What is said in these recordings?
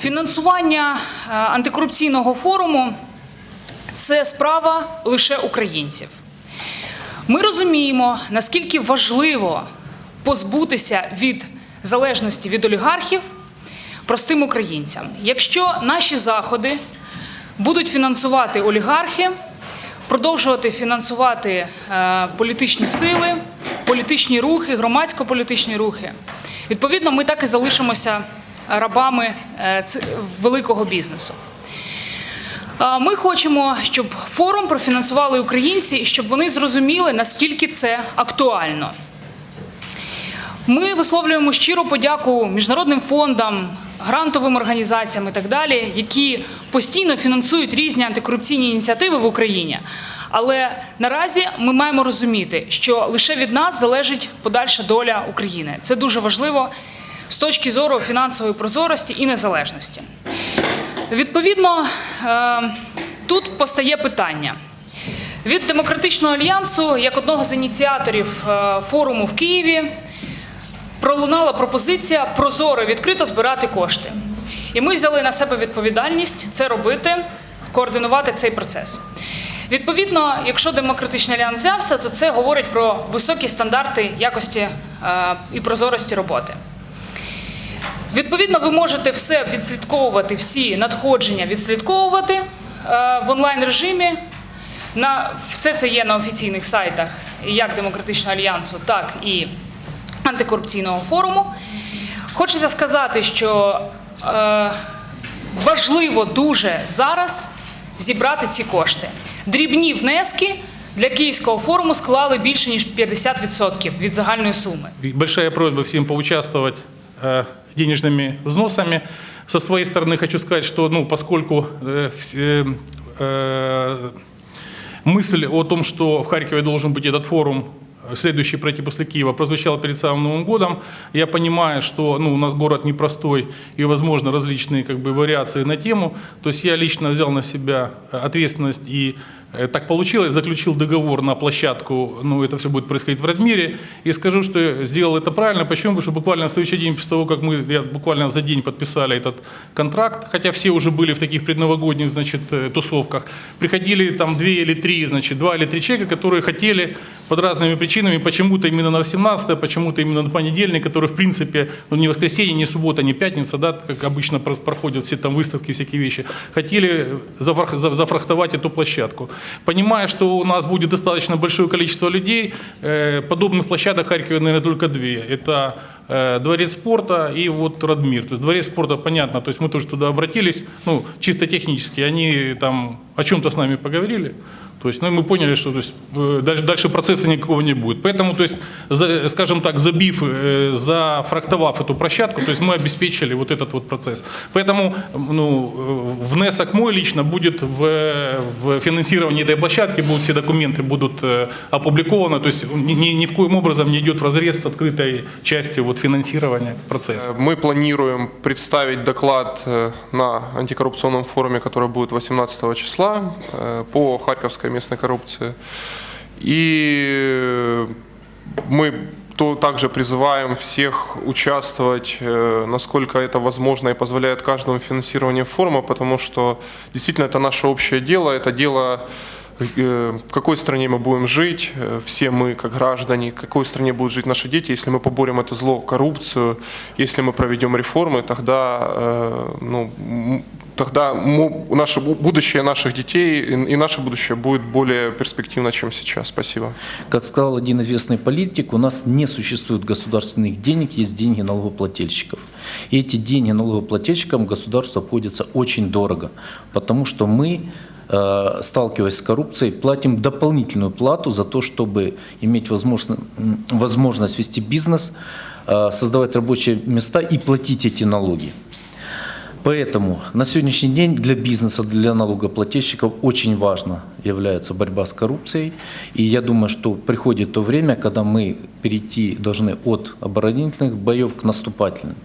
Фінансування е, антикорупційного форуму це справа лише українців. Ми розуміємо, наскільки важливо позбутися від залежності від олігархів простим українцям. Якщо наші заходи будуть фінансувати олігархи, продовжувати фінансувати е, політичні сили, політичні рухи, громадсько-політичні рухи, відповідно, ми так і залишимося рабами е, великого бізнесу. Ми хочемо, щоб форум профінансували українці і щоб вони зрозуміли, наскільки це актуально. Ми висловлюємо щиру подяку міжнародним фондам, грантовим організаціям і так далі, які постійно фінансують різні антикорупційні ініціативи в Україні. Але наразі ми маємо розуміти, що лише від нас залежить подальша доля України. Це дуже важливо з точки зору фінансової прозорості і незалежності. Відповідно, е, тут постає питання. Від демократичного альянсу, як одного з ініціаторів е, форуму в Києві, пролунала пропозиція прозоро відкрито збирати кошти. І ми взяли на себе відповідальність це робити, координувати цей процес. Відповідно, якщо демократичний альянс взявся, то це говорить про високі стандарти якості е, і прозорості роботи. Відповідно, ви можете все відслідковувати, всі надходження відслідковувати е, в онлайн режимі. На все це є на офіційних сайтах як демократичного альянсу, так і антикорупційного форуму. Хочеться сказати, що е, важливо дуже зараз зібрати ці кошти. Дрібні внески для Київського форуму склали більше ніж 50% від загальної суми. Большая просьба всем поучаствовать э, денежными взносами. Со своей стороны хочу сказать, что ну, поскольку э, э, э, мысль о том, что в Харькове должен быть этот форум э, следующий пройти после Киева, прозвучала перед самым Новым годом. Я понимаю, что ну, у нас город непростой и, возможно, различные как бы, вариации на тему. То есть я лично взял на себя э, ответственность и э, так получилось, заключил договор на площадку, ну, это все будет происходить в Радмире, и скажу, что сделал это правильно. Почему? Потому что буквально на следующий день после того, как мы я, буквально за день подписали этот контракт, хотя все уже были в таких предновогодних, значит, э, тусовках, приходили там две или три, значит, два или три человека, которые хотели под разными причинами, почему-то именно на 18 почему-то именно на понедельник, который, в принципе, ну, не воскресенье, не суббота, не пятница, да, как обычно проходят все там выставки, всякие вещи, хотели зафрах- за- зафрахтовать эту площадку. Понимая, что у нас будет достаточно большое количество людей, э, подобных площадок в Харькове, наверное, только две. Это э, Дворец спорта и вот Радмир. То есть Дворец спорта, понятно, то есть мы тоже туда обратились, ну, чисто технически, они там о чем-то с нами поговорили, то есть, ну, мы поняли, что то есть, э, дальше, дальше процесса никакого не будет. Поэтому, то есть, за- скажем так, забив, э, зафрактовав эту площадку, то есть мы обеспечили вот этот вот процесс. Поэтому ну, внесок мой лично будет в, в финансирование этой площадки, будут все документы будут э, опубликованы, то есть ни, ни- в коем образом не идет разрез с открытой частью вот, финансирования процесса. Мы планируем представить доклад э, на антикоррупционном форуме, который будет 18 числа э, по харьковской местной коррупции. И мы то также призываем всех участвовать, э, насколько это возможно и позволяет каждому финансирование форума, потому что действительно это наше общее дело, это дело э, в какой стране мы будем жить, все мы как граждане, в какой стране будут жить наши дети, если мы поборем это зло, коррупцию, если мы проведем реформы, тогда, ну, тогда мо- наше бу- будущее наших детей и и наше будущее будет более перспективно, чем сейчас. Спасибо. Как сказал один известный политик, у нас не существует государственных денег, есть деньги налогоплательщиков. И эти деньги налогоплательщикам государству обходятся очень дорого, потому что мы, э, сталкиваясь с коррупцией, платим дополнительную плату за то, чтобы иметь возможно- м, возможность вести бизнес, э, создавать рабочие места и платить эти налоги. Поэтому на сегодняшний день для бизнеса, для налогоплательщиков очень важно является борьба с коррупцией. И я думаю, что приходит то время, когда мы перейти должны от оборонительных боев к наступательным.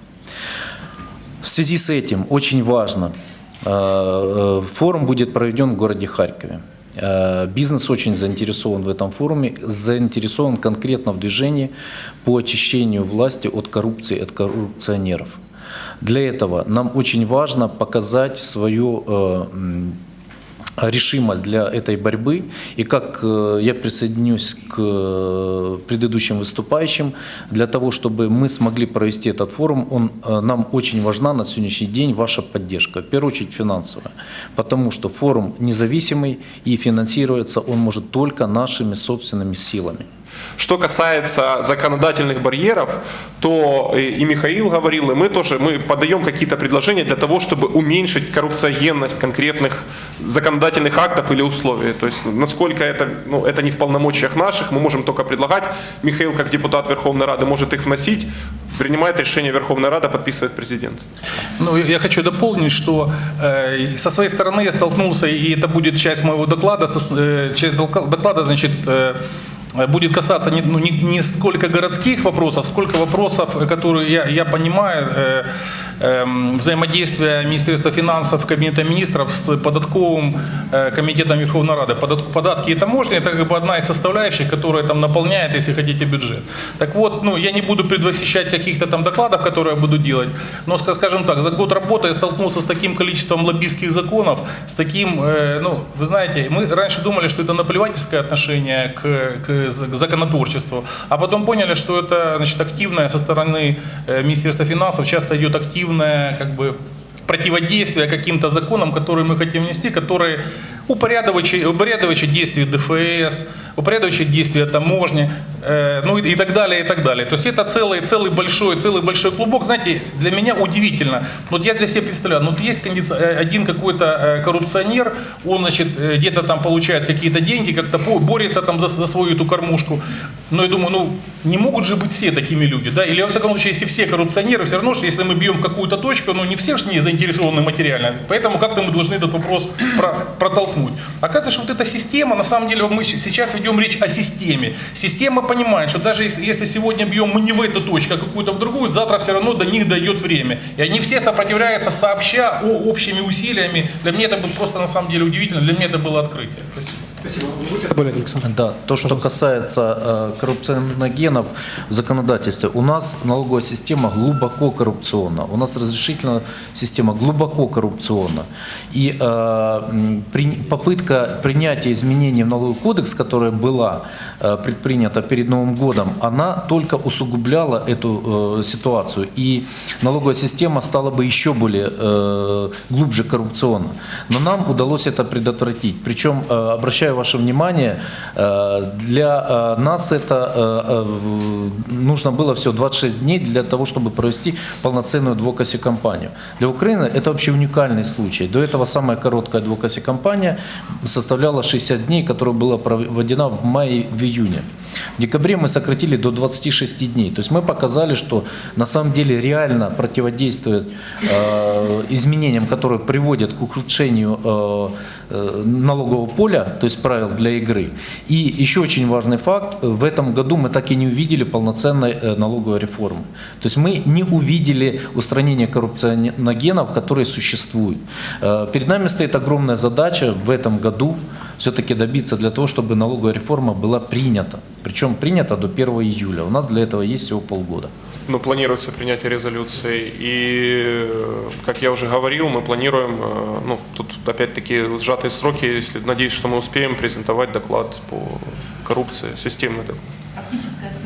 В связи с этим очень важно, э, э, форум будет проведен в городе Харькове. Э, Бизнес очень заинтересован в этом форуме, заинтересован конкретно в движении по очищению власти от коррупции, от коррупционеров. Для этого нам очень важно показать свою э, решимость для этой борьбы. И как э, я присоединюсь к э, предыдущим выступающим, для того, чтобы мы смогли провести этот форум, он, нам очень важна на сегодняшний день ваша поддержка, в первую очередь финансовая, потому что форум независимый и финансируется он может только нашими собственными силами. Что касается законодательных барьеров, то и Михаил говорил, и мы тоже мы подаем какие-то предложения для того, чтобы уменьшить коррупциогенность конкретных законодательных актов или условий. То есть насколько это, ну, это не в полномочиях наших, мы можем только предлагать. Михаил, как депутат Верховной Рады, может их вносить. Принимает решение Верховная Рада, подписывает президент. Ну, я хочу дополнить, что э, со своей стороны я столкнулся, и это будет часть моего доклада, со- э, часть доклада, значит, э, будет касаться не, ну, не, не сколько городских вопросов, сколько вопросов, э, которые я, я понимаю, э, эм, взаимодействия Министерства финансов, Кабинета министров с податковым э, комитетом Верховной Рады. Подат- податки и таможни – это как бы одна из составляющих, которая там наполняет, если хотите, бюджет. Так вот, ну, я не буду предвосхищать каких-то там докладов, которые я буду делать, но, ска- скажем так, за год работы я столкнулся с таким количеством лоббистских законов, с таким, э, ну, вы знаете, мы раньше думали, что это наплевательское отношение к, к законотворчеству, а потом поняли, что это, значит, активное со стороны э, Министерства финансов, часто идет активное, как бы, противодействие каким-то законам, которые мы хотим внести, которые упорядочивают, упорядочивают действия ДФС, упорядочивают действия таможни, э, ну и, и так далее, и так далее. То есть это целый, целый большой, целый большой клубок. Знаете, для меня удивительно. Вот я для себя представляю, ну есть кондиц- э, один какой-то э, коррупционер, он, значит, э, где-то там получает какие-то деньги, как-то борется там за, за свою эту кормушку. Но я думаю, ну не могут же быть все такими люди, да? Или во всяком случае, если все коррупционеры, все равно, что если мы бьем какую-то точку, ну не все же не заинтересованы материально. Поэтому как-то мы должны этот вопрос про- протолкнуть. Оказывается, что вот эта система, на самом деле, мы сейчас ведем речь о системе. Система понимает, что даже если сегодня бьем мы не в эту точку, а какую-то в другую, завтра все равно до них дойдет время. И они все сопротивляются сообща о общими усилиями. Для меня это было просто на самом деле удивительно, для меня это было открытие. Спасибо. Добавлять, Александр. Да, то, что касается э, коррупционогенов в законодательстве, у нас налоговая система глубоко коррупционна, у нас разрешительная система глубоко коррупционна. И э, при- попытка принятия изменений в налоговый кодекс, которая была э, предпринята перед Новым годом, она только усугубляла эту э, ситуацию. И налоговая система стала бы еще более э, глубже коррупционна. Но нам удалось это предотвратить. Причем, э, обращаю ваше внимание, э, для э, нас это э, нужно было всего 26 дней для того, чтобы провести полноценную адвокаси-кампанию. Для Украины это вообще уникальный случай. До этого самая короткая адвокаси-кампания составляла 60 дней, которая была проведена в мае, в декабре мы сократили до 26 дней. То есть мы показали, что на самом деле реально противодействует э, изменениям, которые приводят к ухудшению э, э, налогового поля, то есть правил для игры. И еще очень важный факт, в этом году мы так и не увидели полноценной э, налоговой реформы. То есть мы не увидели устранения коррупционогенов, которые существуют. Э, Перед нами стоит огромная задача в этом году все-таки добиться для того, чтобы налоговая реформа была принята. Причем принята до 1 июля. У нас для этого есть всего полгода. Ну, планируется принятие резолюции. И, э, как я уже говорил, мы планируем, э, ну, тут опять-таки сжатые сроки, если, надеюсь, что мы успеем презентовать доклад по коррупции, системный доклад.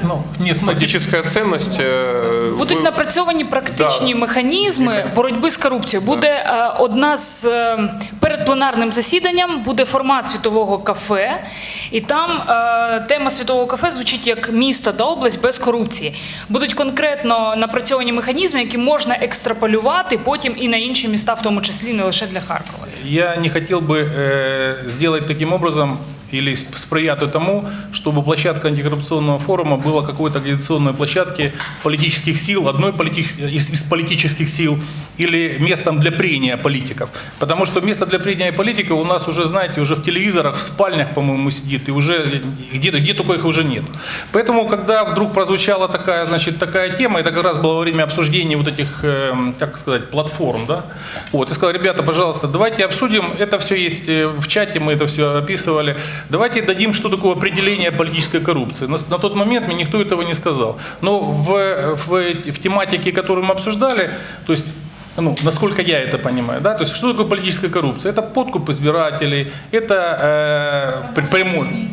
Ну, не, смотрите, Фактическая ценность... э, Будуть вы- напрацьовані практичні Да. механізми боротьби з корупцією. Буде е, одна з е, перед пленарним засіданням буде формат світового кафе, і там е, тема світового кафе звучить як місто та область без корупції. Будуть конкретно напрацьовані механізми, які можна екстраполювати потім і на інші міста, в тому числі не лише для Харкова. Я не хотел бы э, сделать таким образом Или сп- сприять тому, чтобы площадка антикоррупционного форума была какой-то агитационной площадки политических сил, одной политич- из, политических сил, или местом для прения политиков. Потому что место для прения политиков у нас уже, знаете, уже в телевизорах, в спальнях, по-моему, сидит, и уже где, где только их уже нет. Поэтому, когда вдруг прозвучала такая, значит, такая тема, это как раз было во время обсуждения вот этих, эм, как сказать, платформ, да, вот, и сказал, ребята, пожалуйста, давайте обсудим, это все есть э, в чате, мы это все описывали, давайте дадим, что такое определение политической коррупции. На, на тот момент мне никто этого не сказал. Но в, в, в тематике, которую мы обсуждали, то есть ну, насколько я это понимаю, да, то есть что такое политическая коррупция? Это подкуп избирателей, это э, прямой,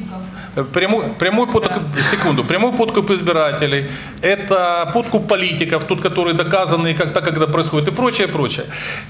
Прямой, прямой подкуп, секунду, прямой подкуп избирателей, это подкуп политиков, тот, который доказанный, как так, это происходит, и прочее, прочее.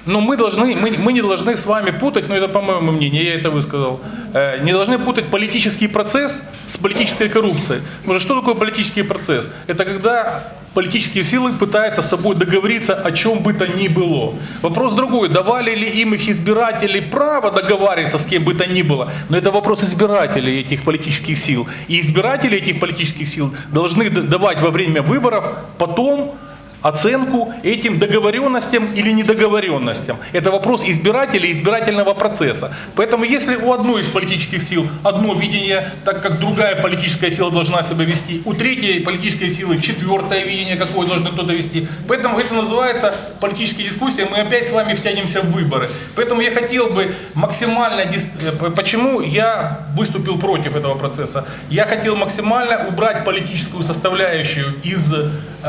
Но мы, должны, мы, мы не должны с вами путать, ну это по моему мнению, я это высказал, э, не должны путать политический процесс с политической коррупцией. Потому что что такое политический процесс? Это когда политические силы пытаются с собой договориться о чем бы то ни было. Вопрос другой, давали ли им их избиратели право договариваться с кем бы то ни было. Но это вопрос избирателей этих политических сил. И избиратели этих политических сил должны давать во время выборов потом оценку этим договоренностям или недоговоренностям. Это вопрос избирателей избирательного процесса. Поэтому если у одной из политических сил одно видение, так как другая политическая сила должна себя вести, у третьей политической силы четвертое видение, какое должен кто-то вести. Поэтому это называется политические дискуссии, мы опять с вами втянемся в выборы. Поэтому я хотел бы максимально... э, Почему я выступил против этого процесса? Я хотел максимально убрать политическую составляющую из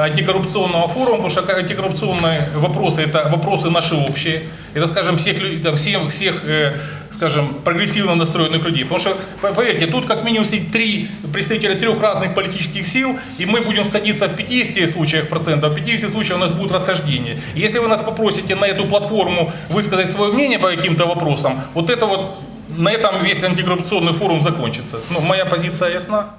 антикоррупционного форума, потому что антикоррупционные вопросы это вопросы наши общие. Это, скажем, всех, лю- там, всех, всех э, скажем, прогрессивно настроенных людей. Потому что, по- поверьте, тут как минимум сидит три представителя трех разных политических сил, и мы будем сходиться в 50 случаях процентов, в 50 случаях у нас будет расхождение. И Если вы нас попросите на эту платформу высказать свое мнение по каким-то вопросам, вот это вот на этом весь антикоррупционный форум закончится. Ну, моя позиция ясна.